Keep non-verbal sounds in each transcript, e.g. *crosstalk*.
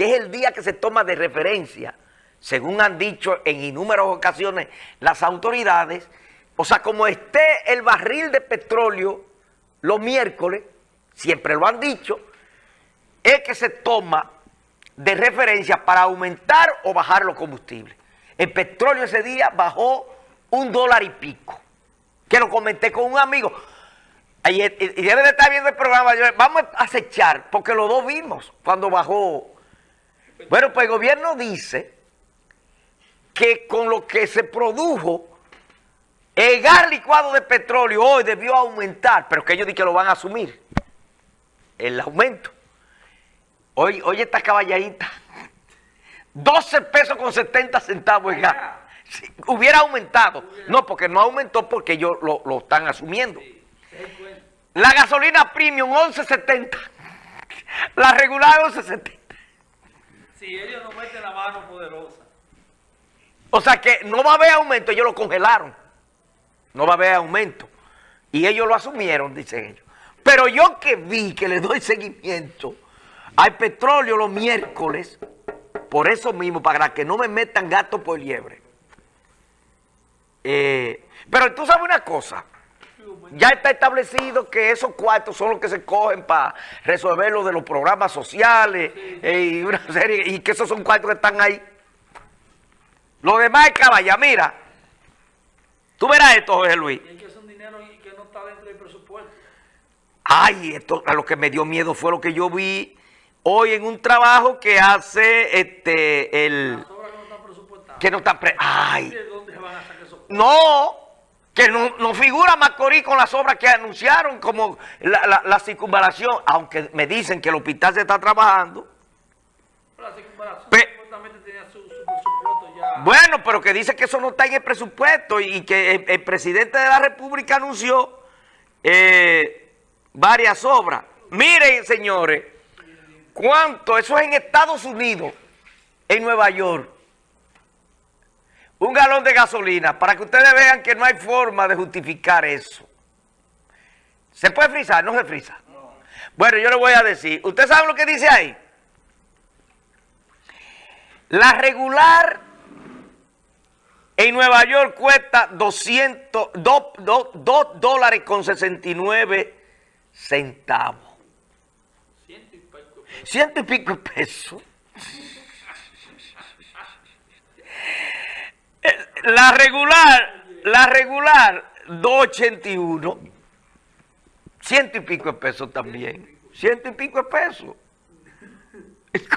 que es el día que se toma de referencia, según han dicho en innumerables ocasiones las autoridades, o sea, como esté el barril de petróleo los miércoles, siempre lo han dicho, es que se toma de referencia para aumentar o bajar los combustibles. El petróleo ese día bajó un dólar y pico, que lo comenté con un amigo. Y, debe de estar viendo el programa, vamos a acechar, porque los dos vimos cuando bajó. Bueno, pues el gobierno dice que con lo que se produjo el gas licuado de petróleo hoy debió aumentar, pero que ellos dicen que lo van a asumir. El aumento. Hoy, hoy esta caballadita. *laughs* 12 pesos con 70 centavos el gas. hubiera aumentado. No, porque no aumentó porque ellos lo, están asumiendo. La gasolina premium 11.70. La regular 11.70. Si ellos no meten la mano poderosa. O sea que no va a haber aumento, ellos lo congelaron no va a haber aumento. Y ellos lo asumieron, dicen ellos. Pero yo que vi, que le doy seguimiento al petróleo los miércoles, por eso mismo, para que no me metan gato por liebre. Eh, pero tú sabes una cosa, ya está establecido que esos cuartos son los que se cogen para resolver lo de los programas sociales eh, y una *laughs* serie, y que esos son cuartos que están ahí. Lo demás es caballa, mira. Tú verás esto, José Luis. Y que es un dinero que no está dentro del presupuesto. Ay, esto a lo que me dio miedo fue lo que yo vi hoy en un trabajo que hace este el que no está pre ay. ¿De dónde van a sacar esos No, que no, no, figura Macorís con las obras que anunciaron, como la, la, la, circunvalación, aunque me dicen que el hospital se está trabajando. La circunvalación Pe tenía su, su, presupuesto ya. Bueno, pero que dice que eso no está en el presupuesto y que el, el presidente de la República anunció eh, varias obras. Miren, señores, cuánto, eso es en Estados Unidos, en Nueva York. Un galón de gasolina, para que ustedes vean que no hay forma de justificar eso. ¿Se puede frizar? No se frisa. No. Bueno, yo le voy a decir. ¿Usted sabe lo que dice ahí? La regular en Nueva York cuesta 200, 2, 2, 2 dólares con 69 centavos. Ciento y pico pesos. Ciento y pico pesos. La regular, la regular, 281. Ciento y pico de pesos también. Ciento y pico de pesos.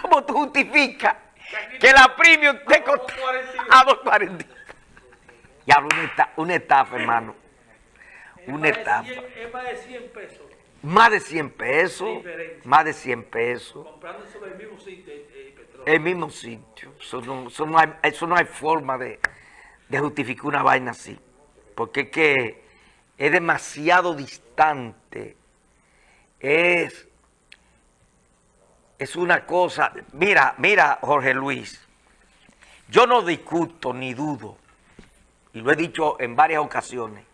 ¿Cómo tú justificas que la premium te costó a 2.40? Ya, una una estafa, hermano. Una Es estafa. 100 Es más de 100 pesos. Más de 100 pesos. Más de 100 pesos. Comprando sobre el mismo sitio el, el petróleo. El mismo sitio. Eso no, eso no hay, eso no hay forma de, de una vaina así. Porque es que es demasiado distante. Es, es una cosa... Mira, mira, Jorge Luis. Yo no discuto ni dudo, y lo he dicho en varias ocasiones,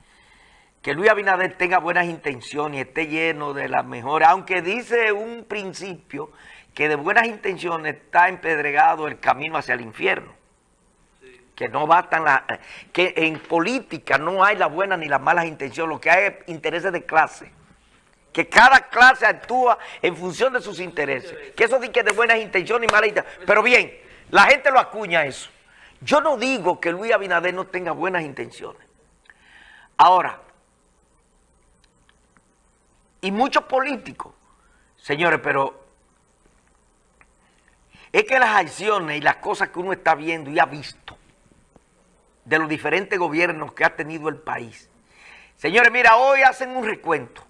que Luis Abinader tenga buenas intenciones y esté lleno de las mejores, aunque dice un principio que de buenas intenciones está empedregado el camino hacia el infierno. Que no bastan las... que en política no hay las buenas ni las malas intenciones, lo que hay es intereses de clase. Que cada clase actúa en función de sus intereses. Que eso dice que de buenas intenciones y malas intenciones. Pero bien, la gente lo acuña eso. Yo no digo que Luis Abinader no tenga buenas intenciones. Ahora, y muchos políticos, señores, pero es que las acciones y las cosas que uno está viendo y ha visto de los diferentes gobiernos que ha tenido el país. Señores, mira, hoy hacen un recuento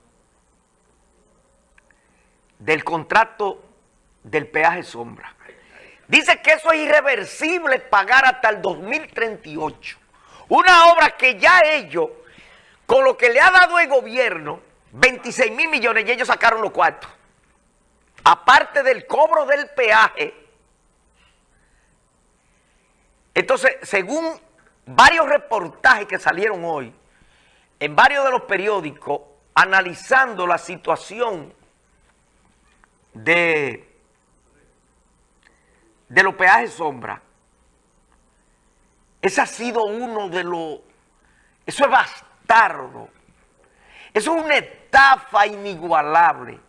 del contrato del peaje sombra. Dice que eso es irreversible pagar hasta el 2038. Una obra que ya ellos, con lo que le ha dado el gobierno, 26 mil millones, y ellos sacaron los cuartos. Aparte del cobro del peaje. Entonces, según varios reportajes que salieron hoy, en varios de los periódicos, analizando la situación de de los peajes sombra, ese ha sido uno de los... Eso es bastardo. Eso es una estafa inigualable.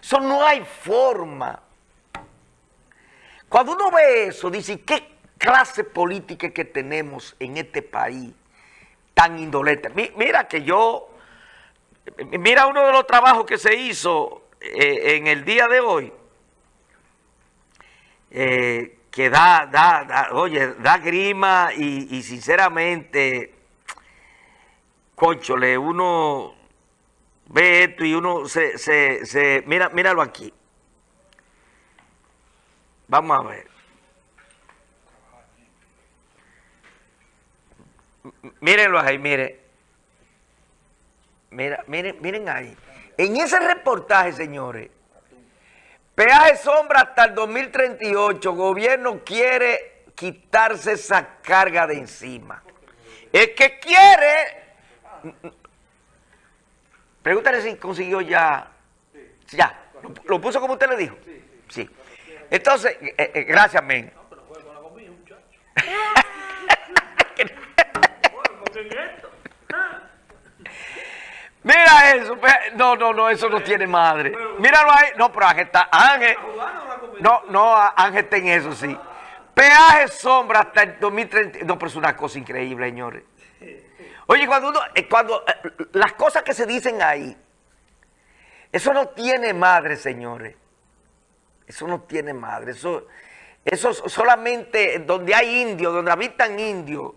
Eso no hay forma. Cuando uno ve eso, dice, ¿qué clase política que tenemos en este país tan indolente? Mira que yo, mira uno de los trabajos que se hizo eh, en el día de hoy, eh, que da, da, oye, da grima y, sinceramente, conchole, uno ve esto y uno se, se, se, mira, míralo aquí. Vamos a ver. Mírenlo ahí, mire. Mira, miren, miren ahí. En ese reportaje, señores, Peaje sombra hasta el 2038. Gobierno quiere quitarse esa carga de encima. El que quiere... Pregúntale si consiguió ya... Ya. ¿Lo, puso como usted le dijo? Sí. Entonces, eh, eh, gracias, men. Mira eso, no, no, no, eso no tiene madre. Míralo ahí, no, pero Ángel está, Ángel, no, no, Ángel está en eso, sí. Peaje sombra hasta el 2030, no, pero es una cosa increíble, señores. Oye, cuando uno, eh, cuando, eh, las cosas que se dicen ahí, eso no tiene madre, señores. Eso no tiene madre, eso, eso solamente donde hay indios, donde habitan indios,